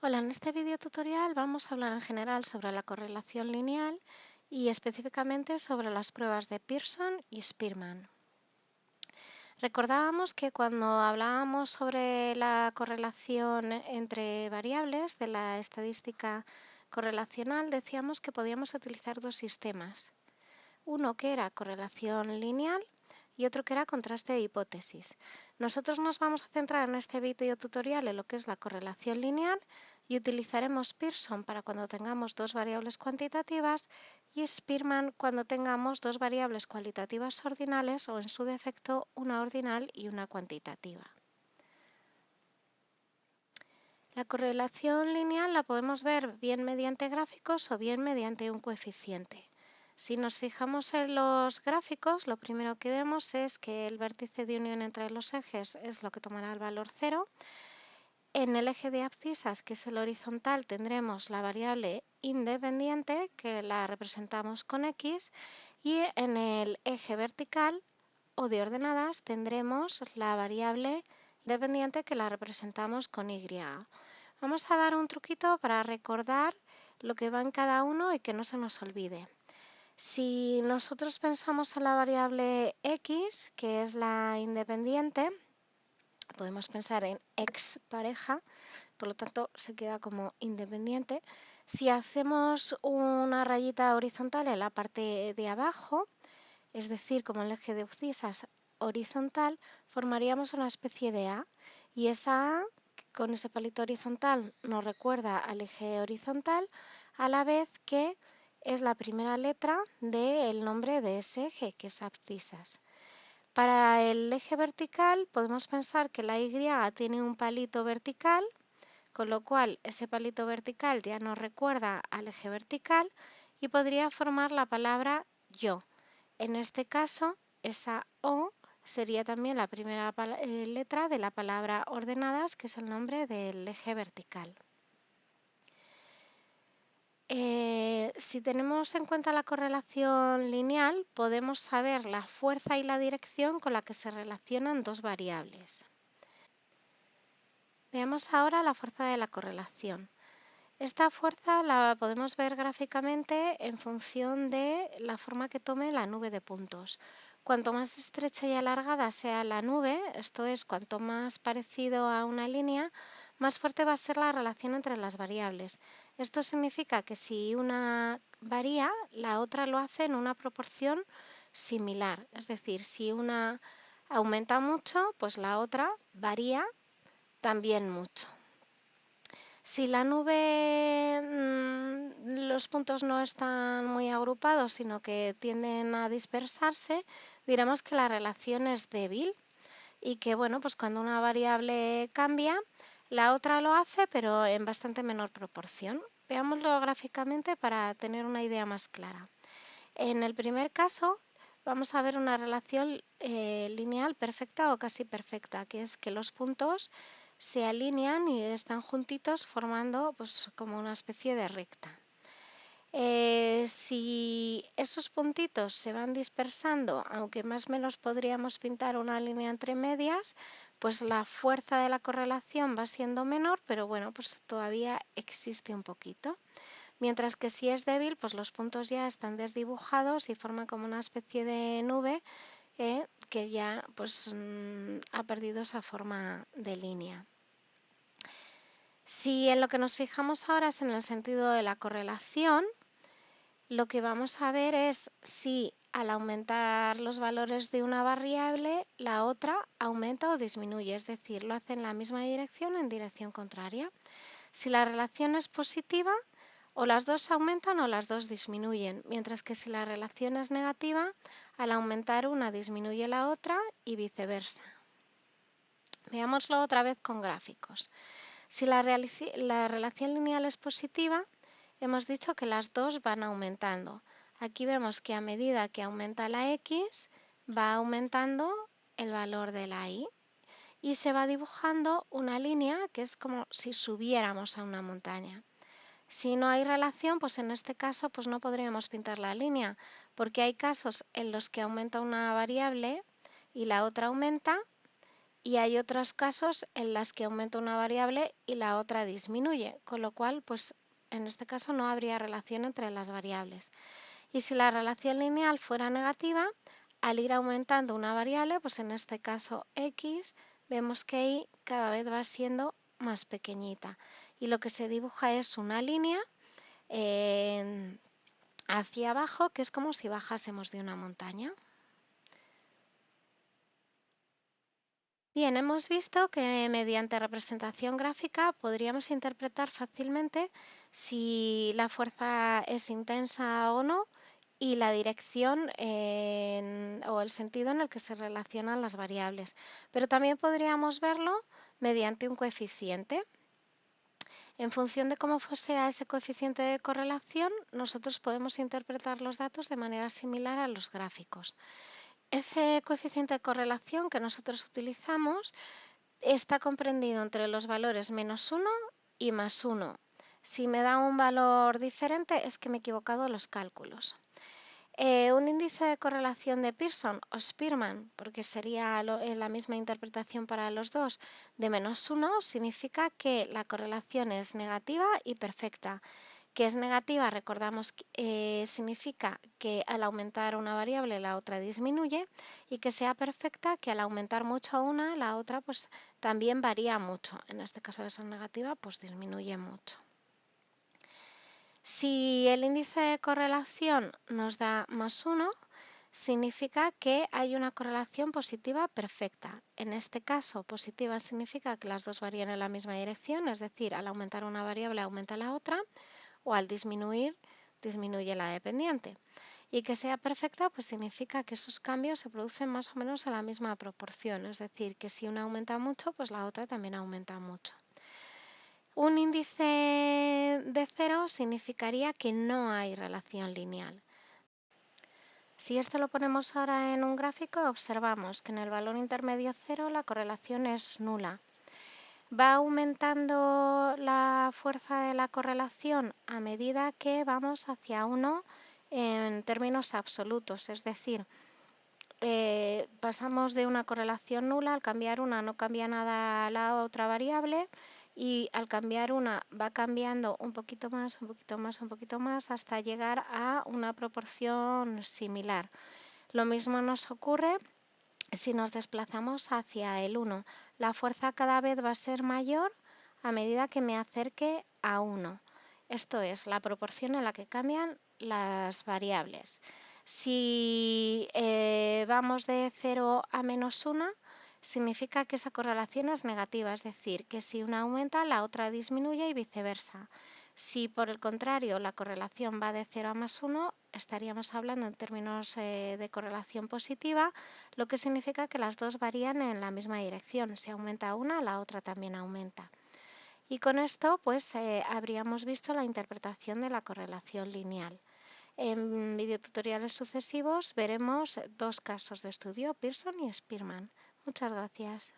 Hola, en este video tutorial vamos a hablar en general sobre la correlación lineal y específicamente sobre las pruebas de Pearson y Spearman. Recordábamos que cuando hablábamos sobre la correlación entre variables de la estadística correlacional decíamos que podíamos utilizar dos sistemas. Uno que era correlación lineal y otro que era contraste de hipótesis. Nosotros nos vamos a centrar en este video tutorial en lo que es la correlación lineal y utilizaremos Pearson para cuando tengamos dos variables cuantitativas y Spearman cuando tengamos dos variables cualitativas ordinales o en su defecto una ordinal y una cuantitativa. La correlación lineal la podemos ver bien mediante gráficos o bien mediante un coeficiente. Si nos fijamos en los gráficos, lo primero que vemos es que el vértice de unión entre los ejes es lo que tomará el valor 0. En el eje de abscisas, que es el horizontal, tendremos la variable independiente, que la representamos con x, y en el eje vertical o de ordenadas tendremos la variable dependiente que la representamos con y. Vamos a dar un truquito para recordar lo que va en cada uno y que no se nos olvide. Si nosotros pensamos en la variable x, que es la independiente, podemos pensar en x pareja, por lo tanto se queda como independiente. Si hacemos una rayita horizontal en la parte de abajo, es decir, como el eje de abscisas horizontal, formaríamos una especie de A. Y esa A, con ese palito horizontal, nos recuerda al eje horizontal, a la vez que es la primera letra del nombre de ese eje, que es abscisas. Para el eje vertical podemos pensar que la Y tiene un palito vertical, con lo cual ese palito vertical ya nos recuerda al eje vertical y podría formar la palabra yo. En este caso, esa O sería también la primera eh, letra de la palabra ordenadas, que es el nombre del eje vertical. Eh, si tenemos en cuenta la correlación lineal, podemos saber la fuerza y la dirección con la que se relacionan dos variables. Veamos ahora la fuerza de la correlación. Esta fuerza la podemos ver gráficamente en función de la forma que tome la nube de puntos. Cuanto más estrecha y alargada sea la nube, esto es, cuanto más parecido a una línea, más fuerte va a ser la relación entre las variables. Esto significa que si una varía, la otra lo hace en una proporción similar. Es decir, si una aumenta mucho, pues la otra varía también mucho. Si la nube, mm, los puntos no están muy agrupados, sino que tienden a dispersarse, diremos que la relación es débil y que, bueno, pues cuando una variable cambia, la otra lo hace, pero en bastante menor proporción. Veámoslo gráficamente para tener una idea más clara. En el primer caso, vamos a ver una relación eh, lineal perfecta o casi perfecta, que es que los puntos se alinean y están juntitos formando pues, como una especie de recta. Eh, si esos puntitos se van dispersando, aunque más o menos podríamos pintar una línea entre medias, pues la fuerza de la correlación va siendo menor, pero bueno, pues todavía existe un poquito. Mientras que si es débil, pues los puntos ya están desdibujados y forman como una especie de nube eh, que ya pues mm, ha perdido esa forma de línea. Si en lo que nos fijamos ahora es en el sentido de la correlación, lo que vamos a ver es si al aumentar los valores de una variable, la otra aumenta o disminuye, es decir, lo hace en la misma dirección o en dirección contraria. Si la relación es positiva, o las dos aumentan o las dos disminuyen, mientras que si la relación es negativa, al aumentar una disminuye la otra y viceversa. Veámoslo otra vez con gráficos. Si la, la relación lineal es positiva, hemos dicho que las dos van aumentando. Aquí vemos que a medida que aumenta la x, va aumentando el valor de la y y se va dibujando una línea que es como si subiéramos a una montaña. Si no hay relación, pues en este caso pues no podríamos pintar la línea, porque hay casos en los que aumenta una variable y la otra aumenta, y hay otros casos en los que aumenta una variable y la otra disminuye, con lo cual, pues en este caso no habría relación entre las variables. Y si la relación lineal fuera negativa, al ir aumentando una variable, pues en este caso x, vemos que y cada vez va siendo más pequeñita. Y lo que se dibuja es una línea eh, hacia abajo, que es como si bajásemos de una montaña. Bien, hemos visto que mediante representación gráfica podríamos interpretar fácilmente si la fuerza es intensa o no y la dirección o el sentido en el que se relacionan las variables. Pero también podríamos verlo mediante un coeficiente. En función de cómo sea ese coeficiente de correlación, nosotros podemos interpretar los datos de manera similar a los gráficos. Ese coeficiente de correlación que nosotros utilizamos está comprendido entre los valores menos 1 y más 1. Si me da un valor diferente es que me he equivocado los cálculos. Eh, un índice de correlación de Pearson o Spearman, porque sería eh, la misma interpretación para los dos, de menos 1 significa que la correlación es negativa y perfecta. Que es negativa, recordamos, eh, significa que al aumentar una variable la otra disminuye y que sea perfecta, que al aumentar mucho una, la otra pues también varía mucho. En este caso de ser negativa, pues disminuye mucho. Si el índice de correlación nos da más 1, significa que hay una correlación positiva perfecta. En este caso, positiva significa que las dos varían en la misma dirección, es decir, al aumentar una variable aumenta la otra, o al disminuir, disminuye la dependiente. Y que sea perfecta, pues significa que esos cambios se producen más o menos a la misma proporción, es decir, que si una aumenta mucho, pues la otra también aumenta mucho. Un índice de cero significaría que no hay relación lineal. Si esto lo ponemos ahora en un gráfico, observamos que en el valor intermedio cero la correlación es nula. Va aumentando la fuerza de la correlación a medida que vamos hacia 1 en términos absolutos, es decir, eh, pasamos de una correlación nula, al cambiar una no cambia nada la otra variable, y al cambiar una va cambiando un poquito más, un poquito más, un poquito más hasta llegar a una proporción similar. Lo mismo nos ocurre si nos desplazamos hacia el 1. La fuerza cada vez va a ser mayor a medida que me acerque a 1. Esto es la proporción en la que cambian las variables. Si eh, vamos de 0 a menos 1, significa que esa correlación es negativa, es decir, que si una aumenta, la otra disminuye y viceversa. Si por el contrario la correlación va de 0 a más 1, estaríamos hablando en términos eh, de correlación positiva, lo que significa que las dos varían en la misma dirección. Si aumenta una, la otra también aumenta. Y con esto pues eh, habríamos visto la interpretación de la correlación lineal. En videotutoriales sucesivos veremos dos casos de estudio, Pearson y Spearman. Muchas gracias.